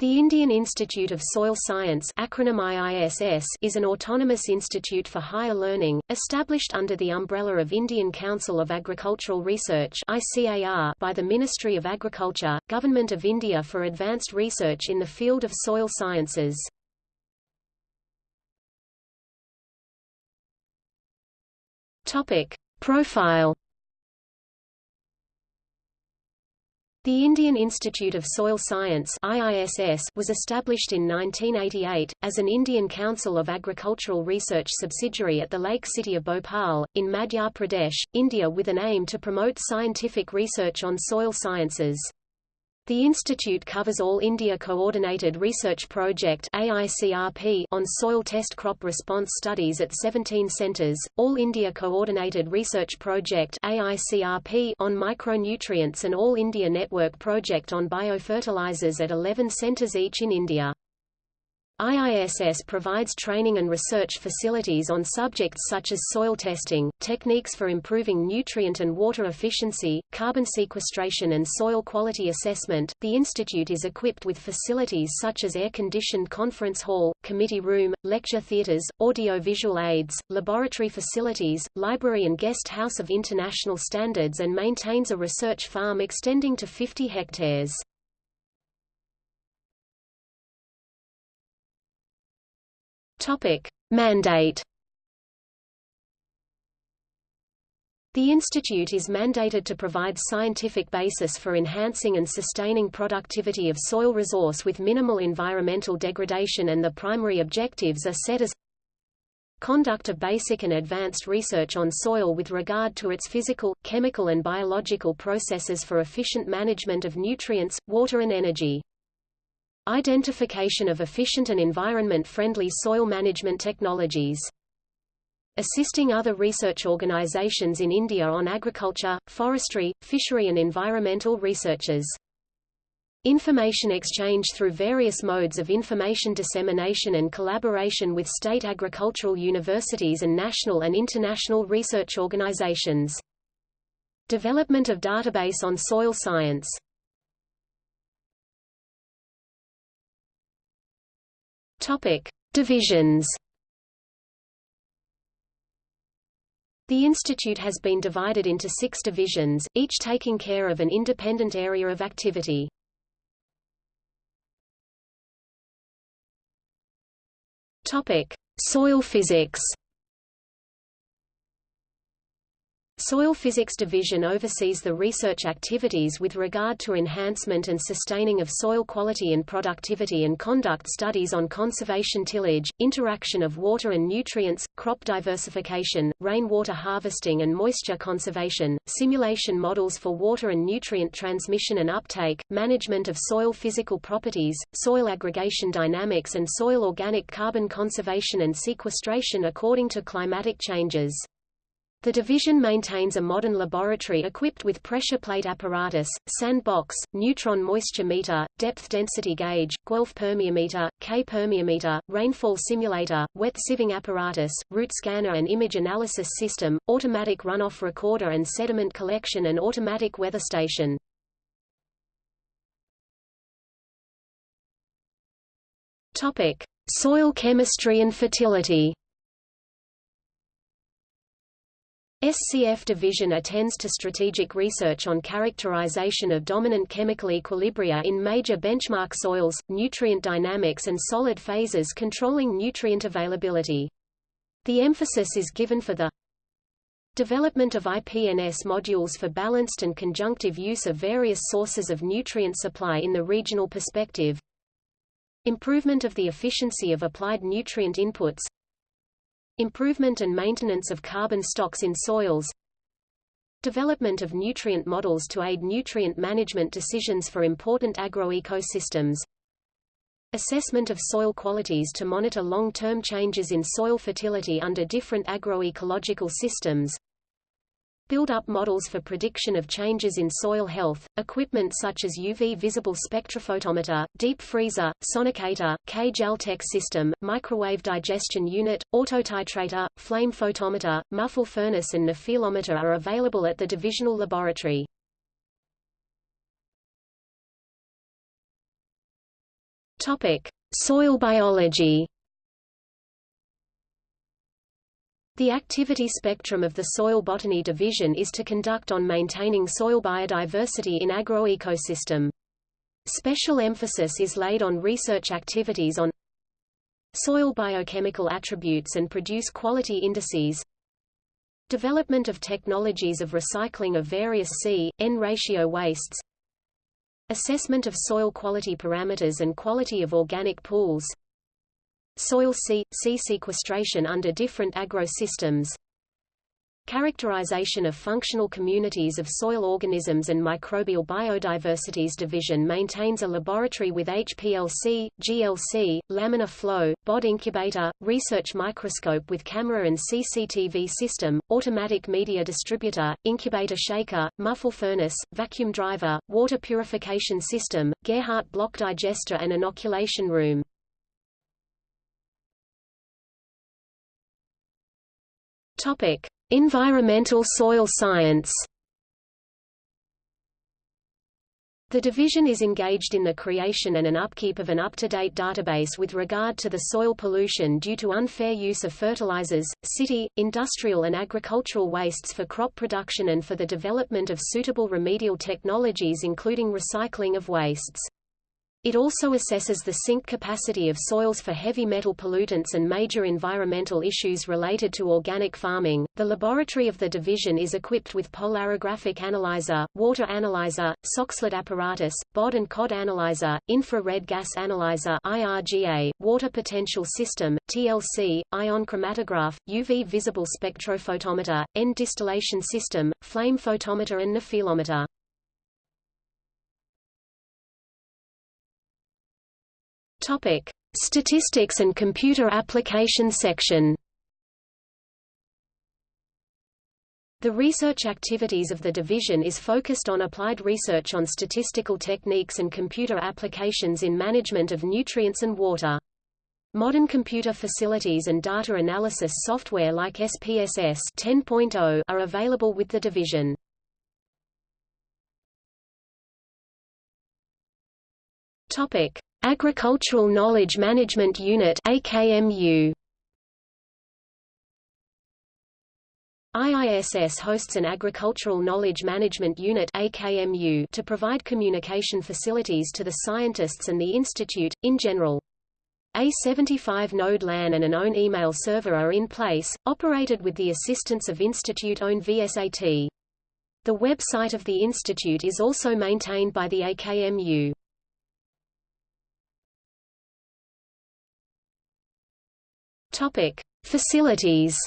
The Indian Institute of Soil Science acronym IISS is an autonomous institute for higher learning, established under the umbrella of Indian Council of Agricultural Research ICAR by the Ministry of Agriculture, Government of India for advanced research in the field of soil sciences. Profile The Indian Institute of Soil Science IISS was established in 1988, as an Indian Council of Agricultural Research subsidiary at the lake city of Bhopal, in Madhya Pradesh, India with an aim to promote scientific research on soil sciences. The institute covers All India Coordinated Research Project AICRP on soil test crop response studies at 17 centres, All India Coordinated Research Project AICRP on micronutrients and All India Network Project on biofertilizers at 11 centres each in India. IISS provides training and research facilities on subjects such as soil testing, techniques for improving nutrient and water efficiency, carbon sequestration and soil quality assessment. The institute is equipped with facilities such as air-conditioned conference hall, committee room, lecture theaters, audio-visual aids, laboratory facilities, library and guest house of international standards and maintains a research farm extending to 50 hectares. Topic: Mandate. The institute is mandated to provide scientific basis for enhancing and sustaining productivity of soil resource with minimal environmental degradation and the primary objectives are set as conduct of basic and advanced research on soil with regard to its physical, chemical and biological processes for efficient management of nutrients, water and energy. Identification of efficient and environment-friendly soil management technologies. Assisting other research organizations in India on agriculture, forestry, fishery and environmental researches. Information exchange through various modes of information dissemination and collaboration with state agricultural universities and national and international research organizations. Development of database on soil science Topic: Divisions. The institute has been divided into six divisions, each taking care of an independent area of activity. Topic: Soil physics. Soil Physics Division oversees the research activities with regard to enhancement and sustaining of soil quality and productivity and conduct studies on conservation tillage, interaction of water and nutrients, crop diversification, rainwater harvesting and moisture conservation, simulation models for water and nutrient transmission and uptake, management of soil physical properties, soil aggregation dynamics and soil organic carbon conservation and sequestration according to climatic changes. The division maintains a modern laboratory equipped with pressure plate apparatus, sandbox, neutron moisture meter, depth density gauge, Guelph permeameter, K permeameter, rainfall simulator, wet sieving apparatus, root scanner and image analysis system, automatic runoff recorder and sediment collection and automatic weather station. Topic: Soil chemistry and fertility. SCF division attends to strategic research on characterization of dominant chemical equilibria in major benchmark soils, nutrient dynamics and solid phases controlling nutrient availability. The emphasis is given for the development of IPNS modules for balanced and conjunctive use of various sources of nutrient supply in the regional perspective, improvement of the efficiency of applied nutrient inputs, Improvement and maintenance of carbon stocks in soils Development of nutrient models to aid nutrient management decisions for important agroecosystems Assessment of soil qualities to monitor long-term changes in soil fertility under different agroecological systems build-up models for prediction of changes in soil health, equipment such as UV visible spectrophotometer, deep freezer, sonicator, Kjeltec system, microwave digestion unit, autotitrator, flame photometer, muffle furnace and nephelometer are available at the divisional laboratory. Topic: Soil biology. The activity spectrum of the Soil Botany Division is to conduct on maintaining soil biodiversity in agroecosystem. Special emphasis is laid on research activities on soil biochemical attributes and produce quality indices development of technologies of recycling of various C-N ratio wastes assessment of soil quality parameters and quality of organic pools Soil C, C sequestration under different agro-systems Characterization of functional communities of soil organisms and microbial biodiversities division maintains a laboratory with HPLC, GLC, laminar flow, BOD incubator, research microscope with camera and CCTV system, automatic media distributor, incubator shaker, muffle furnace, vacuum driver, water purification system, Gerhardt block digester and inoculation room. Topic: Environmental soil science. The division is engaged in the creation and an upkeep of an up-to-date database with regard to the soil pollution due to unfair use of fertilizers, city, industrial and agricultural wastes for crop production and for the development of suitable remedial technologies including recycling of wastes. It also assesses the sink capacity of soils for heavy metal pollutants and major environmental issues related to organic farming. The laboratory of the division is equipped with polarographic analyzer, water analyzer, Soxhlet apparatus, BOD and COD analyzer, infrared gas analyzer (IRGA), water potential system (TLC), ion chromatograph, UV visible spectrophotometer, end distillation system, flame photometer and nephelometer. Topic: Statistics and Computer Application section. The research activities of the division is focused on applied research on statistical techniques and computer applications in management of nutrients and water. Modern computer facilities and data analysis software like SPSS 10.0 are available with the division. Topic: Agricultural Knowledge Management Unit AKMU IISS hosts an Agricultural Knowledge Management Unit AKMU to provide communication facilities to the scientists and the institute, in general. A 75-node LAN and an own email server are in place, operated with the assistance of institute-owned VSAT. The website of the institute is also maintained by the AKMU. Topic: Facilities.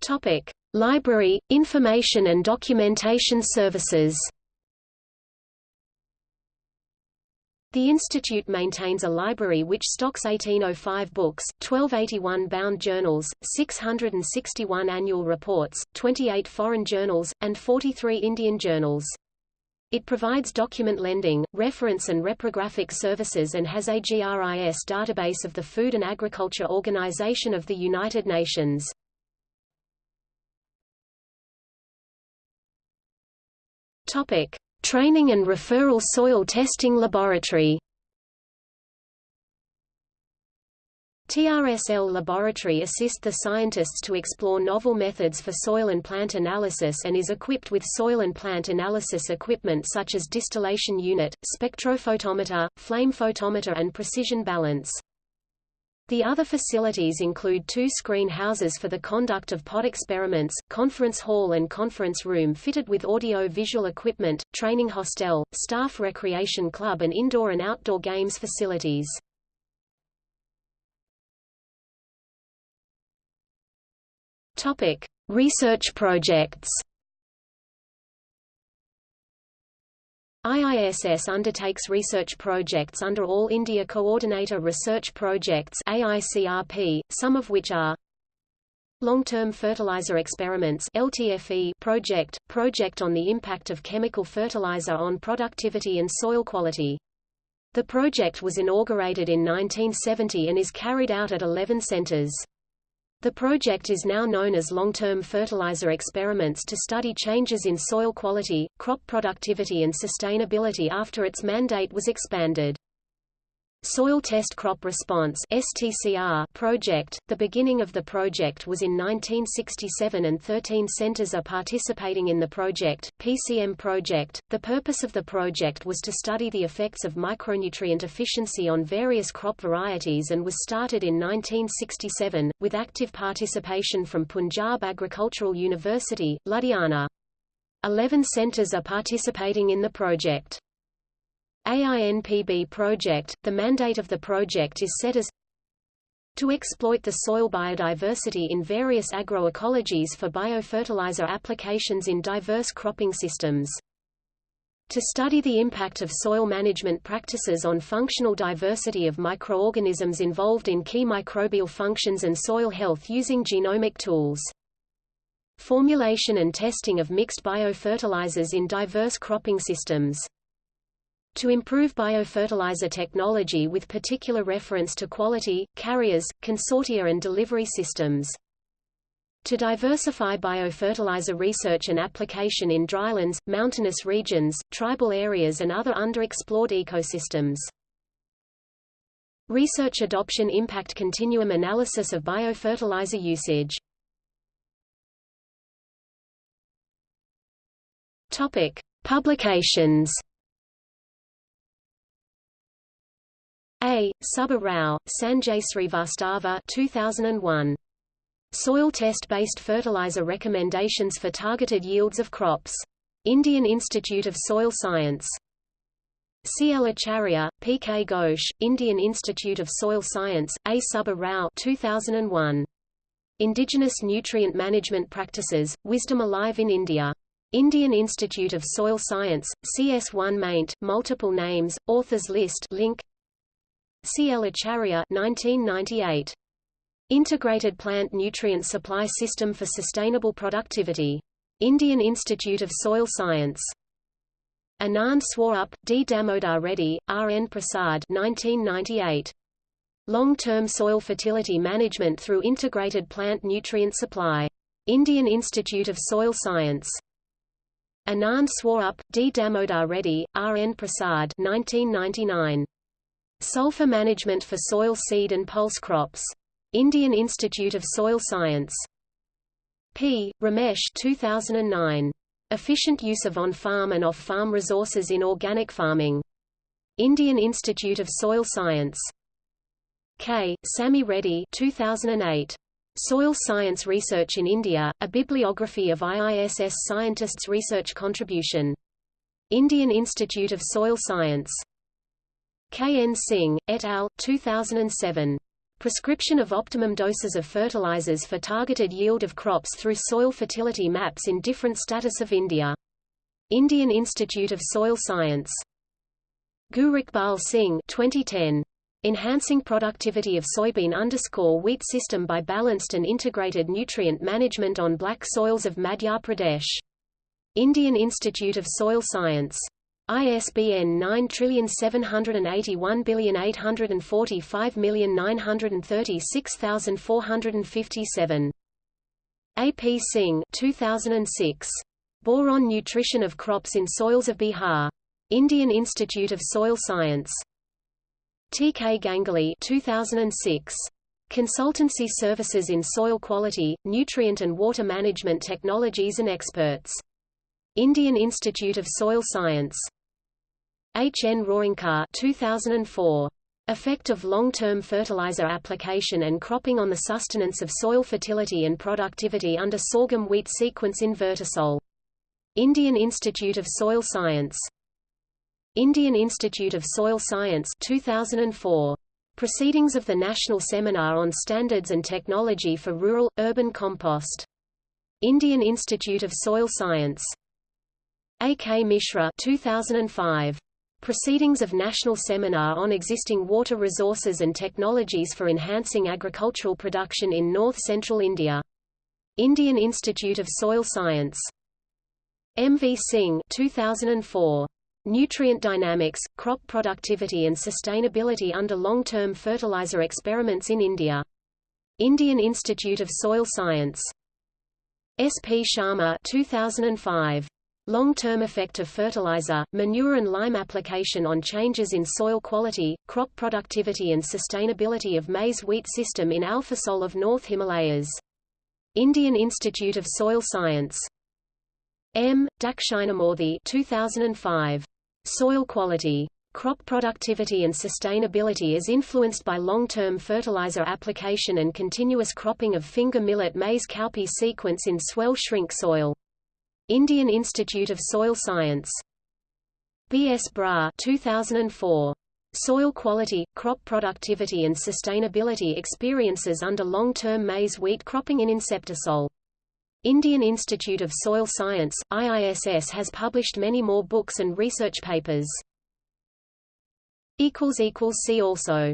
Topic: Library, Information and Documentation Services. The institute maintains a library which stocks 1805 books, 1281 bound journals, 661 annual reports, 28 foreign journals, and 43 Indian journals. It provides document lending, reference and reprographic services and has AGRIS database of the Food and Agriculture Organization of the United Nations. Topic: Training and Referral Soil Testing Laboratory TRSL Laboratory assist the scientists to explore novel methods for soil and plant analysis and is equipped with soil and plant analysis equipment such as distillation unit, spectrophotometer, flame photometer and precision balance. The other facilities include two screen houses for the conduct of pod experiments, conference hall and conference room fitted with audio-visual equipment, training hostel, staff recreation club and indoor and outdoor games facilities. Topic: Research projects. IISS undertakes research projects under All India Coordinator Research Projects AICRP, some of which are Long-Term Fertilizer Experiments LTFE project, project on the impact of chemical fertilizer on productivity and soil quality. The project was inaugurated in 1970 and is carried out at 11 centers. The project is now known as Long-Term Fertilizer Experiments to study changes in soil quality, crop productivity and sustainability after its mandate was expanded. Soil Test Crop Response STCR project. The beginning of the project was in 1967 and 13 centers are participating in the project, PCM project. The purpose of the project was to study the effects of micronutrient efficiency on various crop varieties and was started in 1967, with active participation from Punjab Agricultural University, Ludhiana. Eleven centers are participating in the project. AINPB project, the mandate of the project is set as to exploit the soil biodiversity in various agroecologies for biofertilizer applications in diverse cropping systems. To study the impact of soil management practices on functional diversity of microorganisms involved in key microbial functions and soil health using genomic tools. Formulation and testing of mixed biofertilizers in diverse cropping systems to improve biofertilizer technology with particular reference to quality, carriers, consortia and delivery systems. To diversify biofertilizer research and application in drylands, mountainous regions, tribal areas and other underexplored ecosystems. Research adoption impact continuum analysis of biofertilizer usage. Topic: Publications A. Subba Rao, Sanjay Srivastava 2001. Soil Test-Based Fertilizer Recommendations for Targeted Yields of Crops. Indian Institute of Soil Science. C. L. Acharya, P. K. Ghosh, Indian Institute of Soil Science, A. Subba Rao 2001. Indigenous Nutrient Management Practices, Wisdom Alive in India. Indian Institute of Soil Science, CS1 maint, multiple names, authors list link C. L. Acharya 1998. Integrated Plant Nutrient Supply System for Sustainable Productivity. Indian Institute of Soil Science. Anand Swarup, D. Damodar Reddy, R. N. Prasad 1998. Long-term soil fertility management through integrated plant nutrient supply. Indian Institute of Soil Science. Anand Swarup, D. Damodar Reddy, R. N. Prasad 1999. Sulfur Management for Soil Seed and Pulse Crops. Indian Institute of Soil Science. P. Ramesh 2009. Efficient Use of On-Farm and Off-Farm Resources in Organic Farming. Indian Institute of Soil Science. K. Sami Reddy 2008. Soil Science Research in India, a bibliography of IISS scientists' research contribution. Indian Institute of Soil Science. K. N. Singh, et al., 2007. Prescription of optimum doses of fertilizers for targeted yield of crops through soil fertility maps in different status of India. Indian Institute of Soil Science. Guriqbal Singh 2010. Enhancing productivity of soybean underscore wheat system by balanced and integrated nutrient management on black soils of Madhya Pradesh. Indian Institute of Soil Science. ISBN 9781845936457. A. P. Singh 2006. Boron Nutrition of Crops in Soils of Bihar. Indian Institute of Soil Science. T. K. Ganguly 2006. Consultancy Services in Soil Quality, Nutrient and Water Management Technologies and Experts. Indian Institute of Soil Science. H. N. Roingkar 2004. Effect of long-term fertilizer application and cropping on the sustenance of soil fertility and productivity under sorghum wheat sequence in Vertisol. Indian Institute of Soil Science. Indian Institute of Soil Science 2004. Proceedings of the National Seminar on Standards and Technology for Rural, Urban Compost. Indian Institute of Soil Science. A. K. Mishra 2005. Proceedings of National Seminar on Existing Water Resources and Technologies for Enhancing Agricultural Production in North-Central India. Indian Institute of Soil Science. M. V. Singh 2004. Nutrient Dynamics, Crop Productivity and Sustainability under Long-Term Fertilizer Experiments in India. Indian Institute of Soil Science. S. P. Sharma 2005. Long-term effect of fertilizer, manure and lime application on changes in soil quality, crop productivity and sustainability of maize-wheat system in Alfisol of North Himalayas. Indian Institute of Soil Science. M. Dakshinamurthy 2005. Soil quality. Crop productivity and sustainability is influenced by long-term fertilizer application and continuous cropping of finger millet maize cowpea sequence in swell-shrink soil. Indian Institute of Soil Science. B. S. Brar 2004. Soil quality, crop productivity and sustainability experiences under long-term maize-wheat cropping in Inceptisol. Indian Institute of Soil Science, IISS has published many more books and research papers. See also